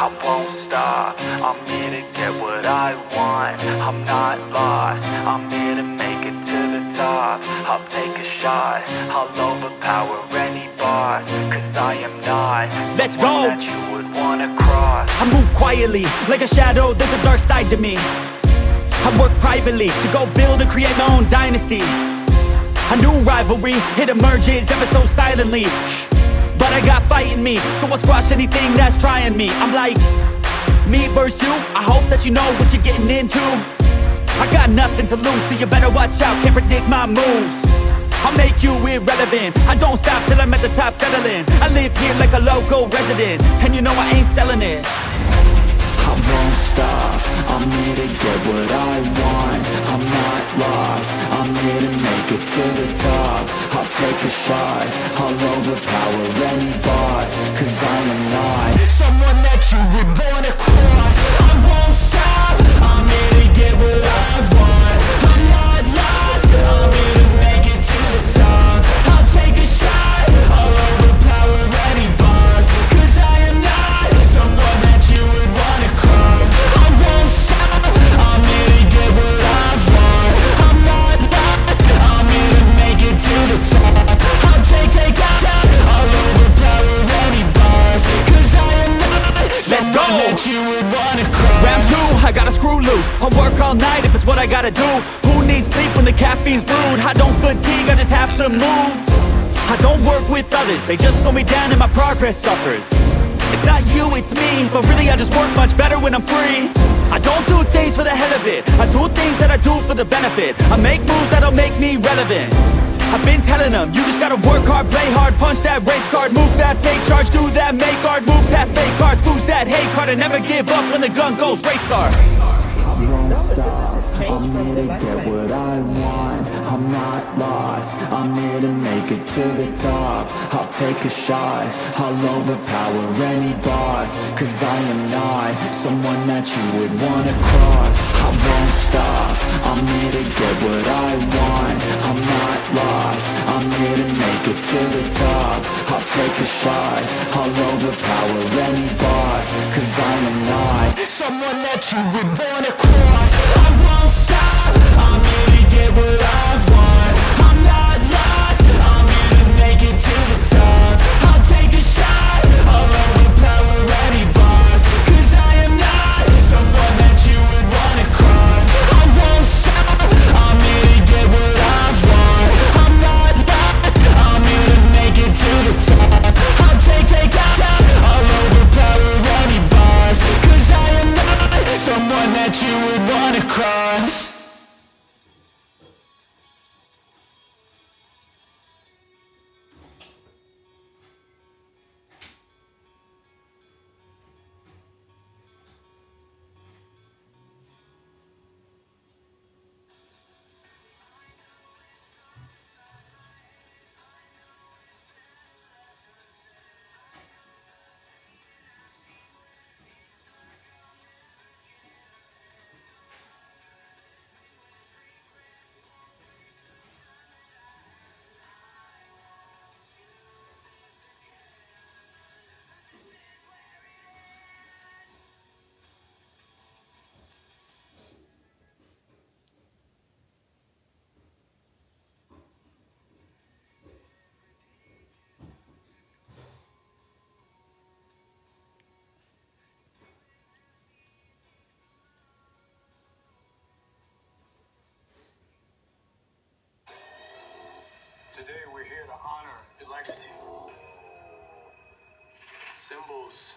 I won't stop. I'm here to get what I want. I'm not lost. I'm here to make it to the top. I'll take a shot. I'll overpower any boss Cause I am not Let's go. that you would wanna cross. I move quietly, like a shadow, there's a dark side to me. I work privately, to go build and create my own dynasty. A new rivalry, it emerges ever so silently Shh. I got fight in me, so I'll squash anything that's trying me. I'm like, me versus you, I hope that you know what you're getting into. I got nothing to lose, so you better watch out, can't predict my moves. I'll make you irrelevant. I don't stop till I'm at the top settling. I live here like a local resident And you know I ain't selling it. I won't stop, I'm here to get what Take a shot, I'll overpower any that you would wanna cross. Round two, I gotta screw loose. I'll work all night if it's what I gotta do. Who needs sleep when the caffeine's brewed? I don't fatigue, I just have to move. I don't work with others. They just slow me down and my progress suffers. It's not you, it's me. But really I just work much better when I'm free. I don't do things for the hell of it. I do things that I do for the benefit. I make moves that'll make me relevant. I've been telling them, you just gotta work hard, play hard Punch that race card, move fast, take charge Do that, make art, move past fake cards Lose card and never give up when the gun goes Race starts I'm here to get what I want. I'm not lost. I'm here to make it to the top. I'll take a shot. I'll overpower any boss. Cause I am not Someone that you would wanna cross. I won't stop. I'm here to get what I take a shot I'll overpower any boss Cause I am not Someone that you would wanna cross. I won't stop Today we're here to honor your legacy. Symbols